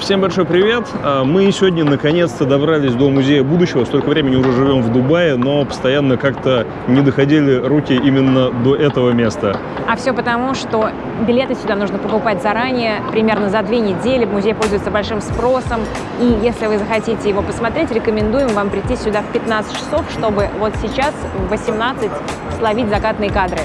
Всем большой привет! А, Мы сегодня наконец-то добрались до Музея будущего. Столько времени уже живем в Дубае, но постоянно как-то не доходили руки именно до этого места. А все потому, что билеты сюда нужно покупать заранее, примерно за две недели. Музей пользуется большим спросом. И если вы захотите его посмотреть, рекомендуем вам прийти сюда в 15 часов, чтобы вот сейчас в 18 словить закатные кадры.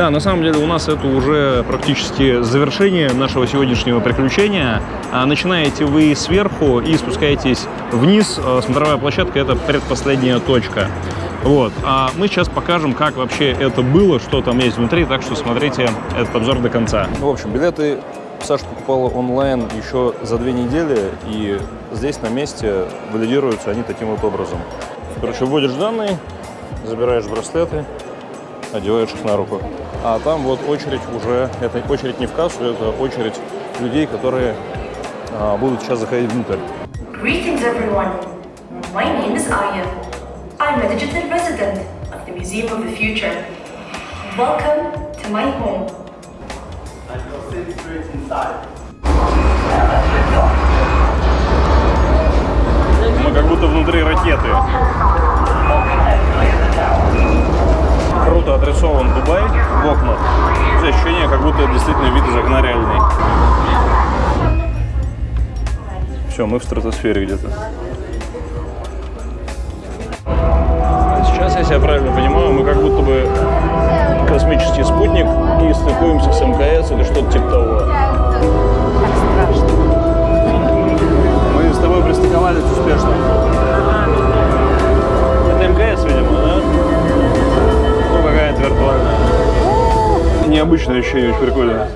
Да, на самом деле у нас это уже практически завершение нашего сегодняшнего приключения. А, Начинаете вы сверху и спускаетесь вниз. А, Смотровая площадка – это предпоследняя точка. Вот. А мы сейчас покажем, как вообще это было, что там есть внутри, так что смотрите этот обзор до конца. В общем, билеты Саша покупала онлайн еще за две недели, и здесь на месте валидируются они таким вот образом. Короче, вводишь данные, забираешь браслеты, одеваешь их на руку. А там вот очередь уже, это очередь не в кассу, это очередь людей, которые а, будут сейчас заходить внутрь. Greetings everyone. My name is Aya. I'm a digital resident of the Museum of the Future. Welcome to my home. Мы как будто внутри ракеты. Круто отрисован Дубай в. Есть ощущение, как будто действительно вид из окна реальный. Все, мы в стратосфере где-то. Сейчас, если я правильно понимаю, мы как будто бы космический спутник и стыкуемся с МКС или что-то типа Необычное ощущение, очень прикольно.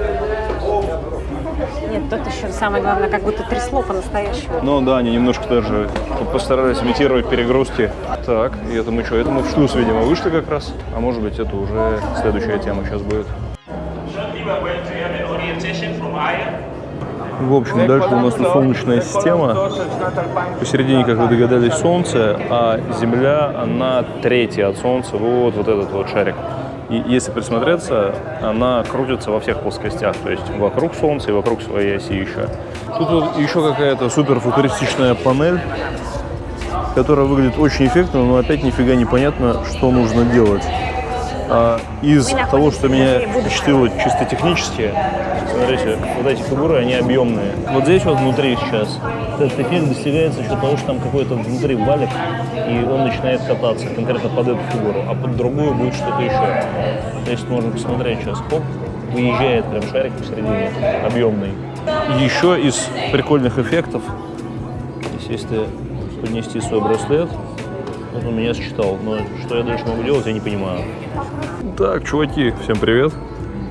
Нет, тут еще самое главное, как будто трясло по-настоящему. Ну да, они немножко даже постарались имитировать перегрузки. Так, и это мы что? Это мы в шлюз, видимо, вышли как раз. А может быть, это уже следующая тема сейчас будет. В общем, дальше у нас солнечная система. Посередине, как вы догадались, Солнце, а Земля, она третья от Солнца. Вот, вот этот вот шарик. И если присмотреться, она крутится во всех плоскостях, то есть вокруг Солнца и вокруг своей оси еще. Тут вот еще какая-то супер футуристичная панель, которая выглядит очень эффектно, но опять нифига не понятно, что нужно делать. А из того, что меня впечатлило чисто технически, смотрите, вот эти фигуры, они объемные. Вот здесь вот внутри сейчас этот эффект достигается за счет того, что там какой-то внутри валик, и он начинает кататься конкретно под эту фигуру, а под другую будет что-то еще. Здесь можно посмотреть сейчас, хоп, выезжает прям шарик посередине, объемный. Еще из прикольных эффектов, если поднести свой браслет, вот он меня считал, но что я дальше могу делать, я не понимаю. Так, чуваки, всем привет.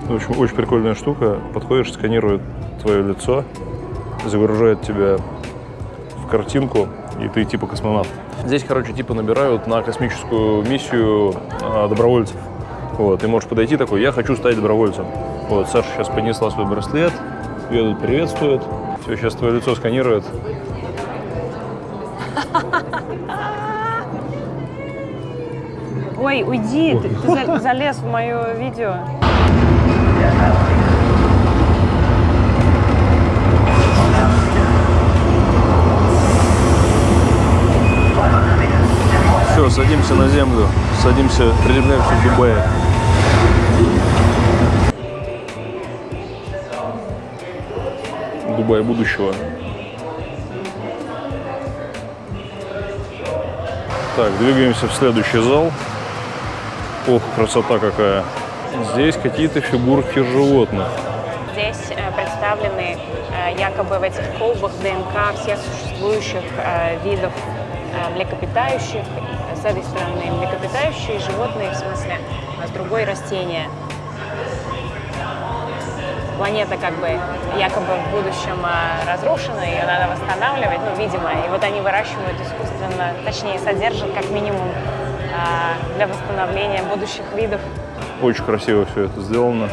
В общем, очень прикольная штука. Подходишь, сканирует твое лицо, загружает тебя в картинку, и ты типа космонавт. Здесь, короче, типа набирают на космическую миссию а, добровольцев. Вот, ты можешь подойти такой, я хочу стать добровольцем. Вот, Саша сейчас поднесла свой браслет, ее тут приветствует. Все, сейчас твое лицо сканирует. Ой, уйди, ты, ты за- залез в мое видео. Садимся на землю, садимся, приземляемся в Дубае. Дубай будущего. Так, двигаемся в следующий зал. Ох, красота какая. Здесь какие-то фигурки животных. Здесь э, представлены э, якобы в этих колбах ДНК всех существующих э, видов млекопитающих. С этой стороны млекопитающие животные, в смысле, а с другой растения. Планета как бы якобы в будущем э, разрушена, ее надо восстанавливать, ну, видимо. И вот они выращивают искусственно, точнее, содержат как минимум э, для восстановления будущих видов. Очень красиво все это сделано.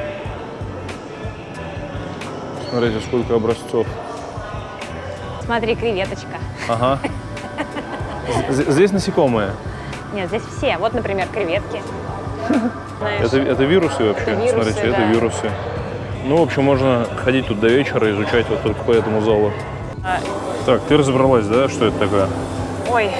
Смотрите, сколько образцов. Смотри, креветочка. Ага. Здесь насекомые. Нет, здесь все. Вот, например, креветки. Это, это вирусы вообще? Это вирусы, Смотрите, это да. вирусы. Ну, в общем, можно ходить тут до вечера, изучать вот только по этому залу. Так, ты разобралась, да, что это такое? Ой,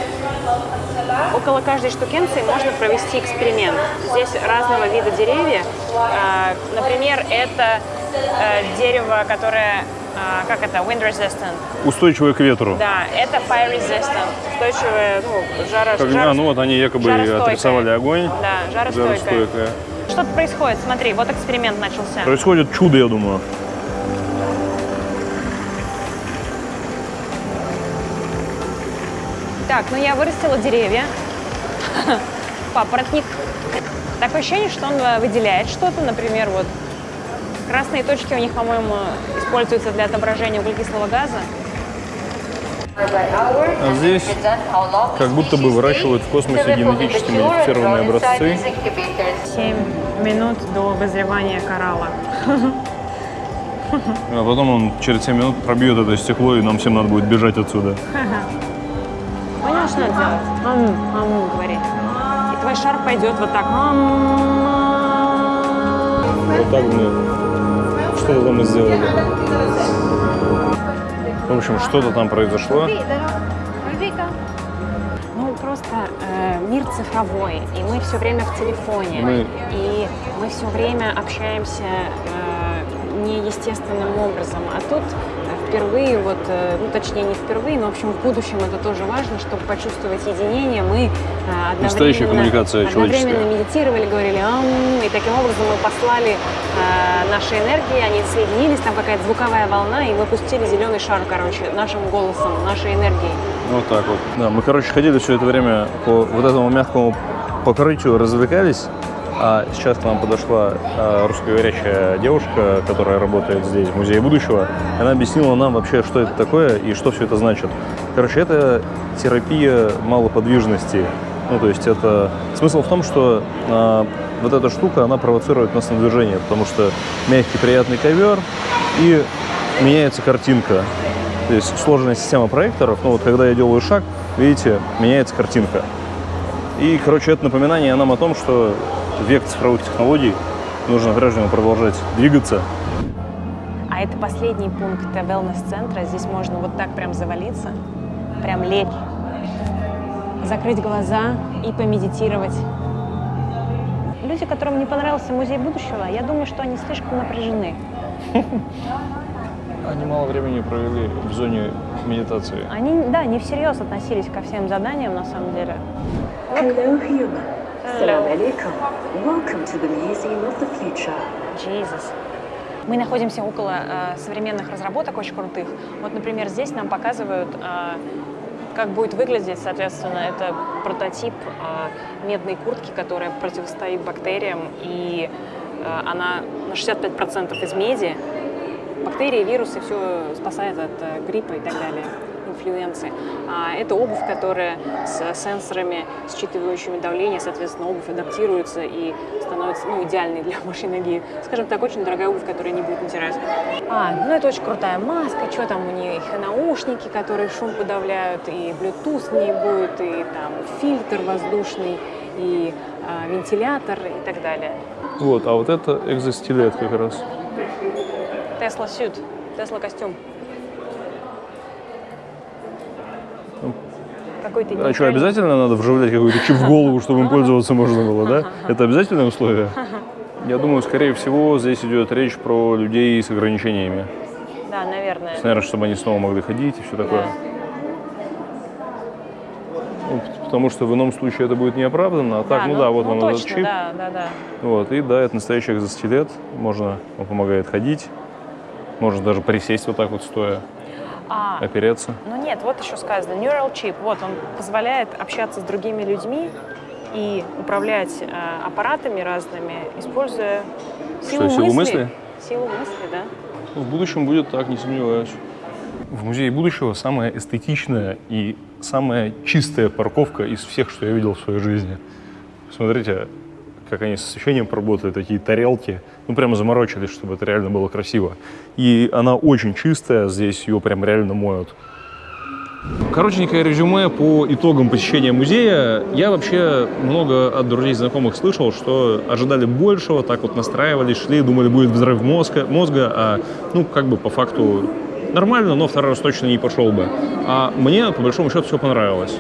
около каждой штукенции можно провести эксперимент. Здесь разного вида деревья. А, Например, это э, дерево, которое, а, как это, wind resistant. Устойчивое к ветру. Да, это fire resistant, устойчивое, ну, жаро, Как, жаро- а, ну вот они якобы отрисовали огонь. Да, жаростойкое. Жаростойкое. Что-то происходит, смотри, вот эксперимент начался. Происходит чудо, я думаю. Так, ну я вырастила деревья. Папоротник. Такое ощущение, что он э, выделяет что-то, например, вот красные точки у них, по-моему, используются для отображения углекислого газа. А здесь как будто бы выращивают в космосе генетически модифицированные образцы. 7 минут до вызревания коралла. А потом он через 7 минут пробьет это стекло, и нам всем надо будет бежать отсюда. Понял, что надо делать? Ам, ам, говори. И твой шар пойдет вот так. Вот так мы там и сделали. В общем, что-то там произошло. Ну, просто э, мир цифровой, и мы все время в телефоне. Мы- И мы все время общаемся э, неестественным образом. А тут э, впервые, вот, э, ну, точнее, не впервые, но, в общем, в будущем это тоже важно, чтобы почувствовать единение. Мы э, одновременно, Настоящая коммуникация одновременно медитировали, говорили «ам», и таким образом мы послали э, наши энергии, они соединились, там какая-то звуковая волна, и мы пустили зеленый шар, короче, нашим голосом, нашей энергией. Вот так вот. Да, мы, короче, ходили все это время по вот этому мягкому покрытию, развлекались. А сейчас к нам подошла а, русскоговорящая девушка, которая работает здесь, в Музее будущего. Она объяснила нам вообще, что это такое и что все это значит. Короче, это терапия малоподвижности. Ну, то есть это... Смысл в том, что а, вот эта штука, она провоцирует нас на движение, потому что мягкий, приятный ковер и меняется картинка. То есть сложная система проекторов, ну вот когда я делаю шаг, видите, меняется картинка. И, короче, это напоминание нам о том, что век цифровых технологий нужно всего продолжать двигаться. А это последний пункт wellness-центра. Здесь можно вот так прям завалиться, прям лечь, закрыть глаза и помедитировать. Люди, которым не понравился музей будущего, я думаю, что они слишком напряжены. Они мало времени провели в зоне медитации. Они, да, не всерьез относились ко всем заданиям, на самом деле. Hello, human. Salam alaikum. Welcome to the Museum of the Future. Jesus. Мы находимся около э, современных разработок очень крутых. Вот, например, здесь нам показывают, э, как будет выглядеть, соответственно, это прототип э, медной куртки, которая противостоит бактериям, и э, она на 65% из меди. Бактерии, вирусы, все спасает от э, гриппа и так далее, инфлюенции. А это обувь, которая с сенсорами, считывающими давление, соответственно, обувь адаптируется и становится ну, идеальной для вашей ноги. Скажем так, очень дорогая обувь, которая не будет натирать. А, ну это очень крутая маска, что там у них, наушники, которые шум подавляют, и Bluetooth в ней будет, и там фильтр воздушный, и а, вентилятор и так далее. Вот, а вот это экзостилет как раз. Тесла сют, Тесла костюм. Какой-то А что, обязательно надо вживлять какой-то чип в голову, чтобы им пользоваться можно было, да? Это обязательное условие? Я думаю, скорее всего, здесь идет речь про людей с ограничениями. Да, наверное. Наверное, чтобы они снова могли ходить и все такое. Да. Ну, потому что в ином случае это будет неоправданно, а так, ну, да, вот ну, он точно, этот чип. Да, да, да. Вот, и да, это настоящий экзостилет. Можно, он помогает ходить. Можно даже присесть вот так вот стоя, А, опереться. ну нет, вот еще сказано, neural chip, вот он позволяет общаться с другими людьми и управлять э, аппаратами разными, используя силу, силу мысли? Силу мысли, да. В будущем будет так, не сомневаюсь. В музее будущего самая эстетичная и самая чистая парковка из всех, что я видел в своей жизни. Смотрите, как они с освещением поработали, такие тарелки. Ну, прямо заморочились, чтобы это реально было красиво. И она очень чистая, здесь ее прям реально моют. Коротенькое резюме по итогам посещения музея. Я вообще много от друзей знакомых слышал, что ожидали большего, так вот настраивались, шли, думали, будет взрыв мозга, мозга а ну, как бы по факту нормально, но второй раз точно не пошел бы. А мне, по большому счету, все понравилось.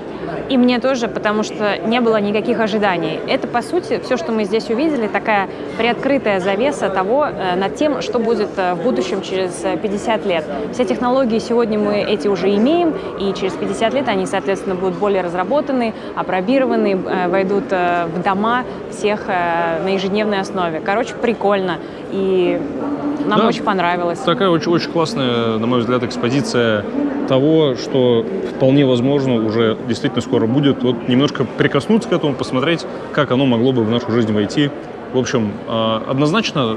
И мне тоже, потому что не было никаких ожиданий. Это, по сути, все, что мы здесь увидели, такая приоткрытая завеса того, э, над тем, что будет э, в будущем через э, 50 лет. Все технологии сегодня мы эти уже имеем, и через 50 лет они, соответственно, будут более разработаны, опробированы, э, войдут э, в дома всех э, на ежедневной основе. Короче, прикольно. И нам Да. очень понравилось. Такая очень, очень классная, на мой взгляд, экспозиция того, что вполне возможно уже действительно скоро будет. Вот немножко прикоснуться к этому, посмотреть, как оно могло бы в нашу жизнь войти. В общем, э, однозначно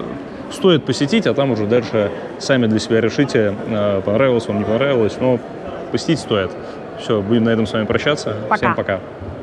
стоит посетить, а там уже дальше сами для себя решите, э, понравилось вам, не понравилось, но посетить стоит. Все, будем на этом с вами прощаться. Пока. Всем пока.